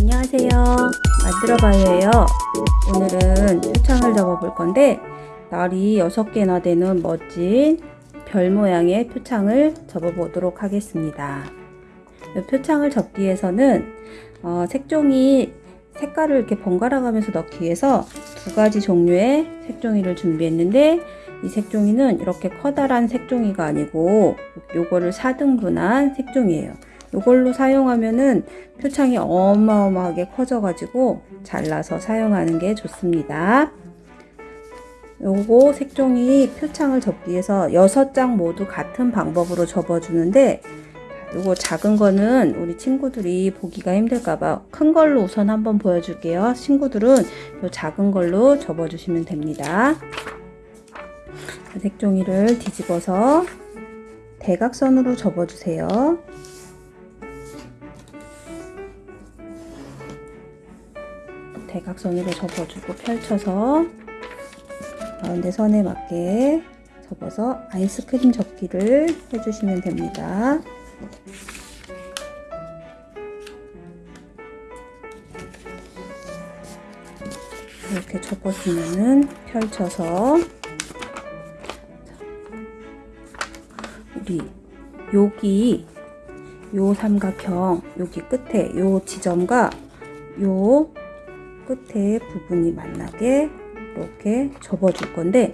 안녕하세요. 만들어봐요예요. 오늘은 표창을 접어 볼 건데 날이 6개나 되는 멋진 별 모양의 표창을 접어 보도록 하겠습니다. 이 표창을 접기 위해서는 어, 색종이 색깔을 이렇게 번갈아 가면서 넣기 위해서 두 가지 종류의 색종이를 준비했는데 이 색종이는 이렇게 커다란 색종이가 아니고 요거를 4등분한 색종이에요 이걸로 사용하면은 표창이 어마어마하게 커져 가지고 잘라서 사용하는 게 좋습니다. 요거 색종이 표창을 접기 위해서 6장 모두 같은 방법으로 접어 주는데 요거 작은 거는 우리 친구들이 보기가 힘들까봐 큰 걸로 우선 한번 보여줄게요. 친구들은 요 작은 걸로 접어 주시면 됩니다. 색종이를 뒤집어서 대각선으로 접어 주세요 대각선으로 접어주고 펼쳐서 가운데 선에 맞게 접어서 아이스크림 접기를 해주시면 됩니다. 이렇게 접어주면은 펼쳐서 우리 여기 요 삼각형 여기 끝에 요 지점과 요 끝에 부분이 만나게 이렇게 접어줄 건데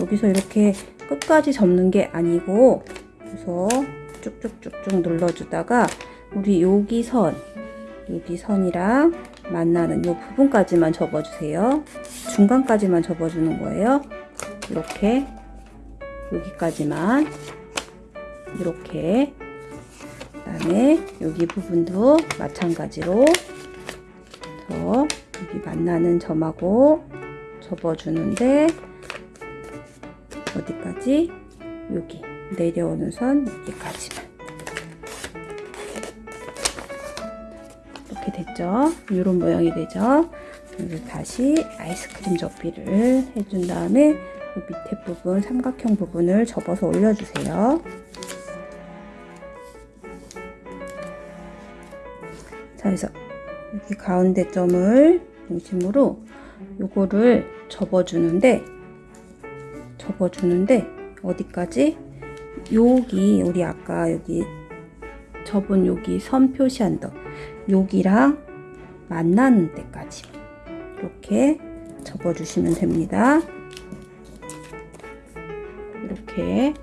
여기서 이렇게 끝까지 접는 게 아니고 그래서 쭉쭉쭉쭉 눌러주다가 우리 여기 선 여기 선이랑 만나는 이 부분까지만 접어주세요. 중간까지만 접어주는 거예요. 이렇게 여기까지만 이렇게 그 다음에 여기 부분도 마찬가지로 만나는 점하고 접어주는데 어디까지? 여기 내려오는 선 여기까지만 이렇게 됐죠? 이런 모양이 되죠? 그리고 다시 아이스크림 접기를 해준 다음에 밑에 부분 삼각형 부분을 접어서 올려주세요. 자, 그래서 여기 가운데 점을 중심으로 요거를 접어주는데 접어주는데 어디까지? 여기 우리 아까 여기 접은 여기 선 표시한 더 여기랑 만나는 데까지 이렇게 접어주시면 됩니다. 이렇게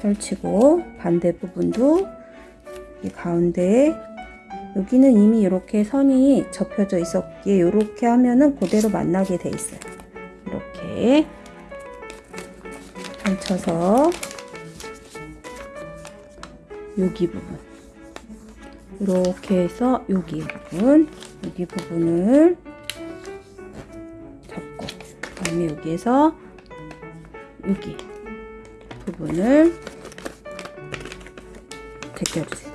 펼치고 반대 부분도 이 가운데 여기는 이미 이렇게 선이 접혀져 있었기에 이렇게 하면은 그대로 만나게 돼 있어요. 이렇게 펼쳐서 여기 부분 이렇게 해서 여기 부분 여기 부분을 잡고 그다음에 여기에서 여기 부분을 제껴주세요.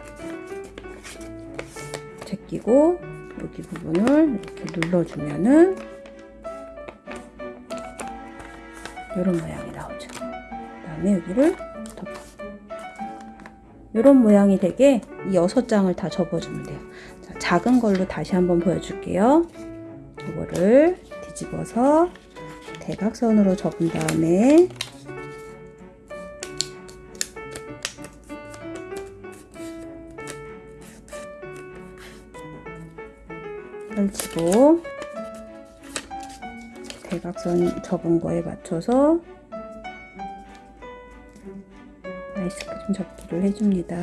제끼고 여기 부분을 이렇게 눌러주면은 이런 모양이 나오죠. 그 다음에 여기를 덮어. 이런 모양이 되게 이 여섯 장을 다 접어주면 돼요. 자, 작은 걸로 다시 한번 보여줄게요. 이거를 뒤집어서 대각선으로 접은 다음에 펼치고 대각선 접은 거에 맞춰서 아이스크림 접기를 해줍니다.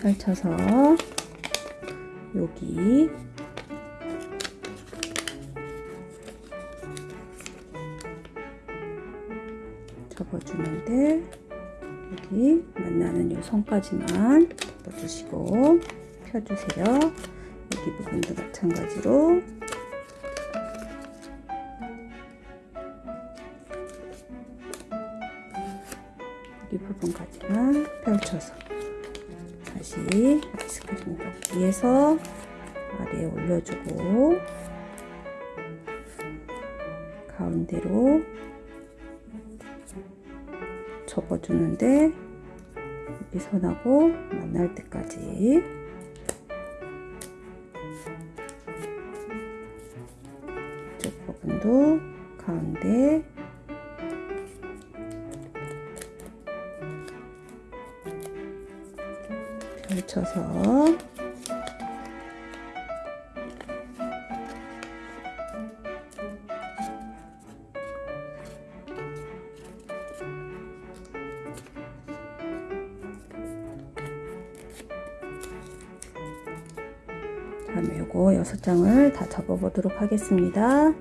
펼쳐서 여기 접어주는데 여기 만나는 요 선까지만 접어주시고 펴주세요. 여기 부분도 마찬가지로 여기 부분까지만 펼쳐서 다시 아이스크림 위에서 아래에 올려주고 가운데로 접어주는데 여기 선하고 만날 때까지. 이쪽 부분도 가운데. 펼쳐서 다음에 요거 여섯 장을 다 접어 보도록 하겠습니다.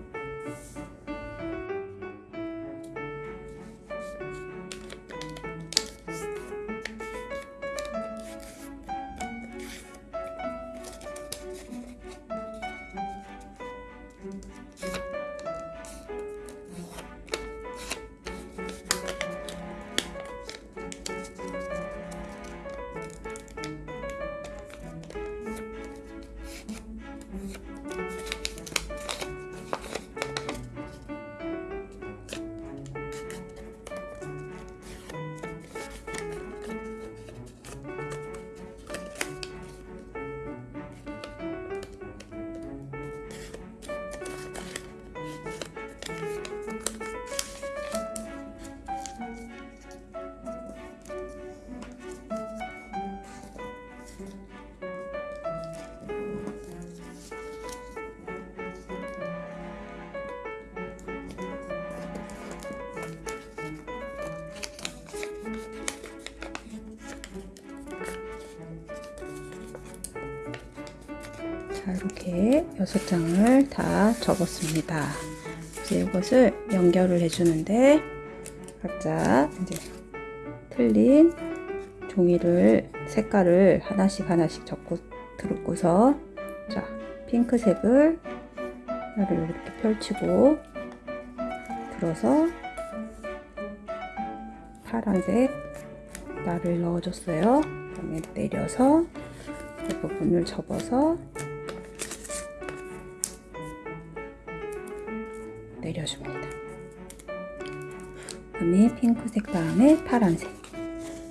자, 이렇게 여섯 장을 다 접었습니다. 이제 이것을 연결을 해주는데 각자 이제 틀린 종이를 색깔을 하나씩 하나씩 접고 들고서 자 핑크색을 나를 이렇게 펼치고 들어서 파란색 나를 넣어줬어요. 그 다음에 내려서 이 부분을 접어서 내려줍니다. 그다음에 핑크색 다음에 파란색.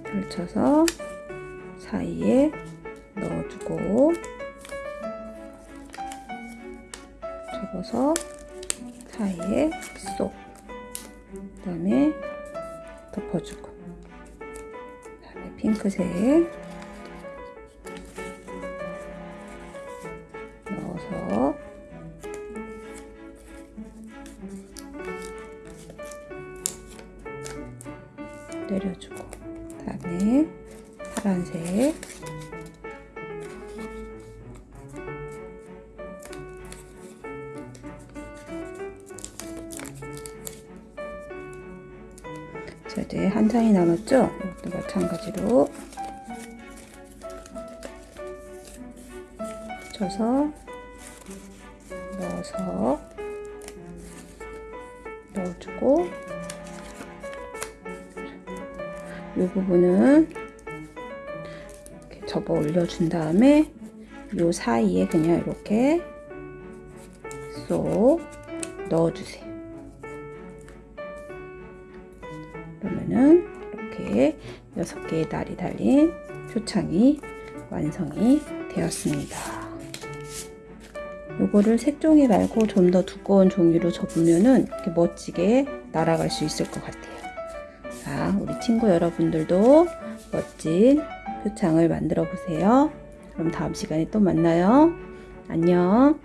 펼쳐서 사이에 넣어주고 접어서 사이에 쏙. 그다음에 덮어주고. 그다음에 핑크색 그다음에 파란색 자 이제 한 장이 남았죠? 이것도 마찬가지로 붙여서 넣어서 넣어주고 이 부분은 이렇게 접어 올려준 다음에 이 사이에 그냥 이렇게 쏙 넣어주세요. 그러면은 이렇게 여섯 개의 날이 달린 표창이 완성이 되었습니다. 요거를 색종이 말고 좀 더 두꺼운 종이로 접으면은 이렇게 멋지게 날아갈 수 있을 것 같아요. 자, 친구 여러분들도 멋진 표창을 만들어 보세요. 그럼 다음 시간에 또 만나요. 안녕.